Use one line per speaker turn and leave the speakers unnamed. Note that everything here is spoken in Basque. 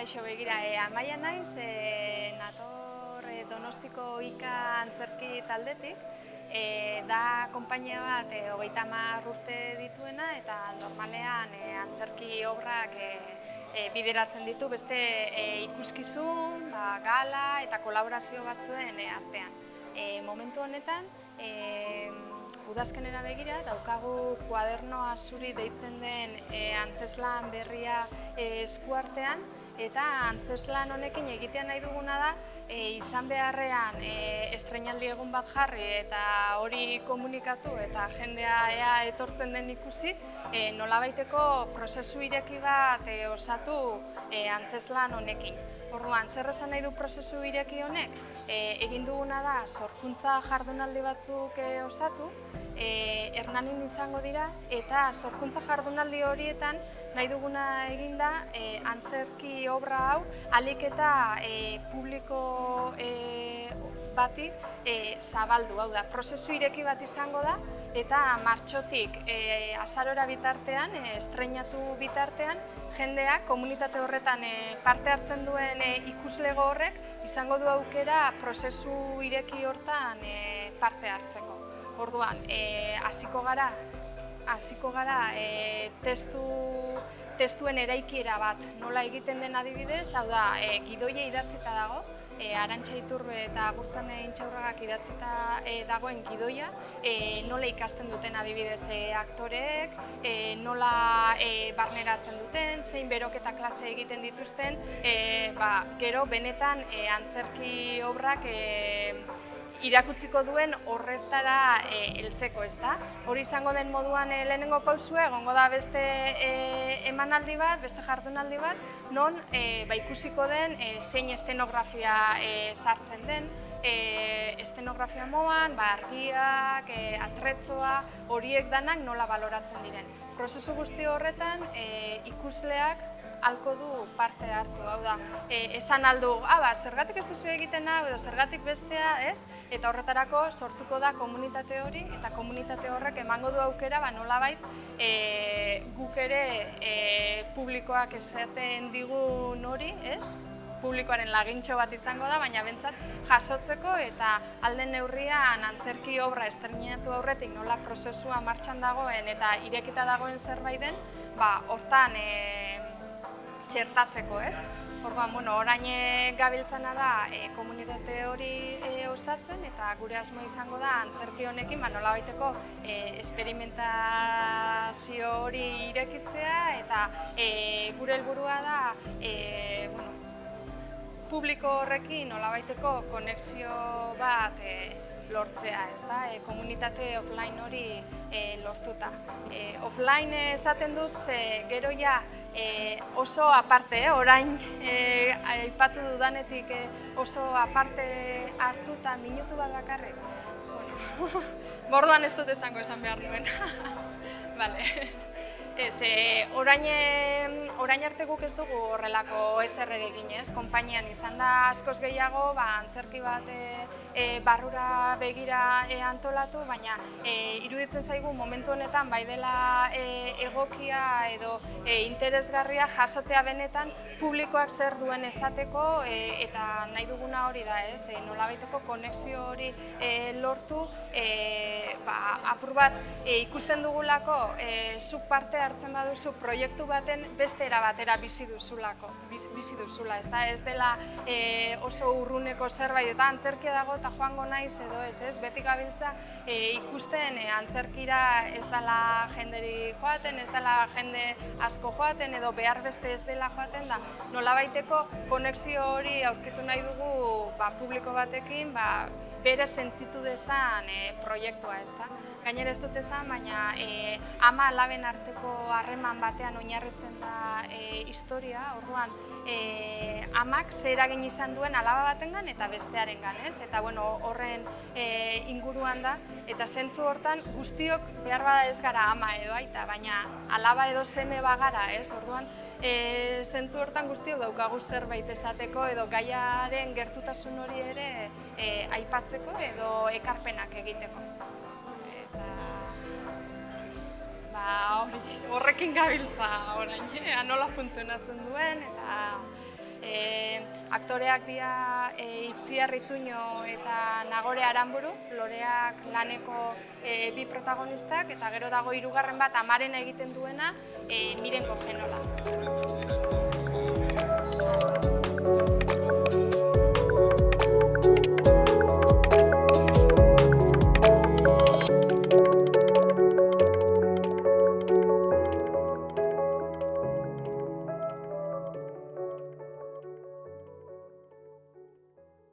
kaixo begira, e, amaia naiz, e, nator e, donostiko ika antzerki taldetik, e, da konpainia bat e, hogeita hamar urte dituena eta normalean e, antzerki obrak e, e, bideratzen ditu beste e, ikuskizun, ba, gala eta kolaborazio batzuen e, artean. E, momentu honetan, e, udazkenera begira, daukagu kuadernoa zuri deitzen den e, antzeslan berria e, eskuartean, eta antzeslan honekin egitean nahi duguna da, e, izan beharrean e, estrenaldi egun bat jarri eta hori komunikatu eta jendea ea etortzen den ikusi, e, nolabaiteko prozesu ireki bat e, osatu e, antzeslan honekin. Orduan, zer esan nahi du prozesu ireki honek? E, egin duguna da, sorkuntza jardunaldi batzuk e, osatu, e, hernanin izango dira, eta sorkuntza jardunaldi horietan nahi duguna eginda e, antzerki obra hau alik eta e, publiko e, bati e, zabaldu, hau da, prozesu ireki bat izango da, eta martxotik e, azarora bitartean, e, estrenatu bitartean, jendeak komunitate horretan e, parte hartzen duen e, ikuslego horrek izango du aukera prozesu ireki hortan e, parte hartzeko. Orduan, e, hasiko gara, hasiko gara e, testu, testuen eraikiera bat nola egiten den adibidez, hau da, e, gidoia idatzita dago, e, Arantxa Iturbe eta Agurtzan Intxaurragak idatzita e, dagoen gidoia, e, nola ikasten duten adibidez e, aktorek, e, nola e, barneratzen duten, zein beroketa klase egiten dituzten, e, ba, gero benetan e, antzerki obrak e, irakutziko duen horretara e, heltzeko, ezta? Hori izango den moduan e, lehenengo pausua egongo da beste e, emanaldi bat, beste jardunaldi bat, non e, ba, ikusiko den e, zein estenografia e, sartzen den, e, estenografia moan, ba, argiak, e, atretzoa, horiek danak nola baloratzen diren. Prozesu guzti horretan e, ikusleak alko du parte hartu, hau da, e, esan aldu, ah, ba, zergatik ez duzu egiten hau edo zergatik bestea, ez? Eta horretarako sortuko da komunitate hori eta komunitate horrek emango du aukera, ba, nolabait, e, guk ere e, publikoak esaten digun hori, ez? publikoaren lagintxo bat izango da, baina bentsat jasotzeko eta alden neurrian antzerki obra estrenatu aurretik nola prozesua martxan dagoen eta irekita dagoen zerbait den, ba, hortan e, txertatzeko, ez? Orduan, bueno, orain gabiltzana da e, komunitate hori e, osatzen eta gure asmo izango da antzerki honekin ba nolabaiteko e, esperimentazio hori irekitzea eta e, gure helburua da e, bueno, publiko horrekin nolabaiteko konexio bat e, lortzea, ez da, e, komunitate offline hori e, lortuta. E, offline esaten dut, ze gero ja e, oso aparte, eh? orain e, aipatu dudanetik e, oso aparte hartuta minutu bat bakarrik. Bueno, borduan ez dut esango esan behar nuen. vale. Ez, e, orain, orain arte guk ez dugu horrelako eser egin ez, konpainian izan da askoz gehiago, ba, antzerki bat e, e, barrura begira e, antolatu, baina e, iruditzen zaigu momentu honetan bai dela e, egokia edo e, interesgarria jasotea benetan publikoak zer duen esateko e, eta nahi duguna hori da ez, e, nolabaiteko konexio hori e, lortu, e, ba, apur bat e, ikusten dugulako e, zuk parte hartzen baduzu proiektu baten beste era batera bizi duzulako, bizi duzula, ez da, ez dela e, oso urruneko zerbait eta antzerkia dago eta joango naiz edo ez, ez, beti gabiltza e, ikusten e, antzerkira ez dela jenderi joaten, ez dela jende asko joaten edo behar beste ez dela joaten da, nola baiteko konexio hori aurkitu nahi dugu ba, publiko batekin, ba, bere sentitu dezan e, proiektua, ez da. Gainera ez dut esan, baina e, ama alaben arteko harreman batean oinarritzen da e, historia, orduan e, amak zer eragin izan duen alaba batengan eta bestearen ez? Eta bueno, horren e, inguruan da, eta zentzu hortan guztiok behar bada ez gara ama edo aita, baina alaba edo seme bagara, ez? Orduan, e, zentzu hortan guztiok daukagu zerbait esateko edo gaiaren gertutasun hori ere e, aipatzeko edo ekarpenak egiteko. Eta... Ba, hori. horrekin gabiltza orain, eh? nola funtzionatzen duen, eta e, aktoreak dira e, Itziar Ituño eta Nagore Aranburu, loreak laneko e, bi protagonistak, eta gero dago hirugarren bat amaren egiten duena, e, Miren Kofenola.